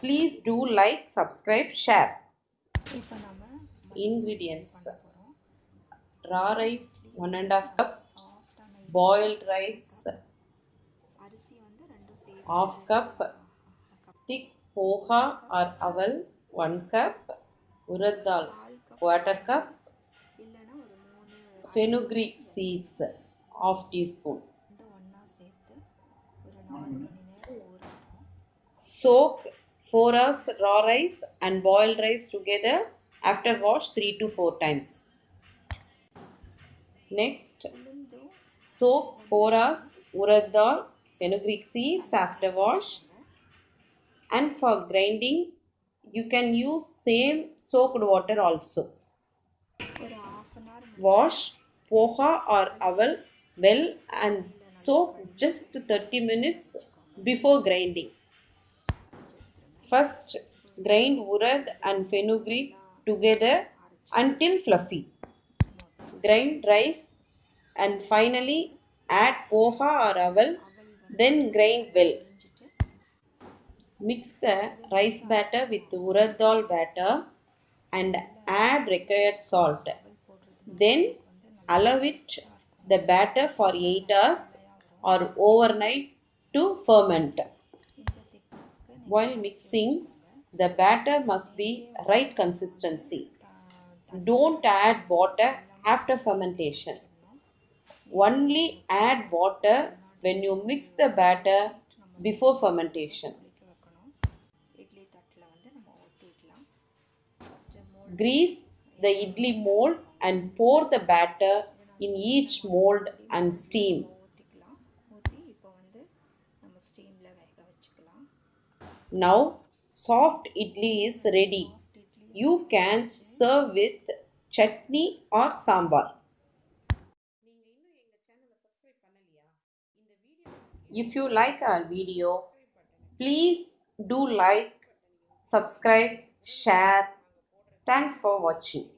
Please do like, subscribe, share. Ingredients Raw rice 1 and half cups Boiled rice half cup Thick poha or aval 1 cup Urad dal quarter cup Fenugreek seeds half teaspoon soak 4 hours raw rice and boiled rice together. After wash 3 to 4 times. Next, soak 4 hours urad dal, fenugreek seeds after wash. And for grinding, you can use same soaked water also. Wash poha or aval well and soak just 30 minutes before grinding. First, grind urad and fenugreek together until fluffy. Grind rice and finally add poha or aval, then grind well. Mix the rice batter with urad dal batter and add required salt. Then allow it the batter for 8 hours or overnight to ferment. While mixing, the batter must be right consistency. Don't add water after fermentation. Only add water when you mix the batter before fermentation. Grease the idli mold and pour the batter in each mold and steam. Now soft idli is ready. You can serve with chutney or sambar. If you like our video, please do like, subscribe, share. Thanks for watching.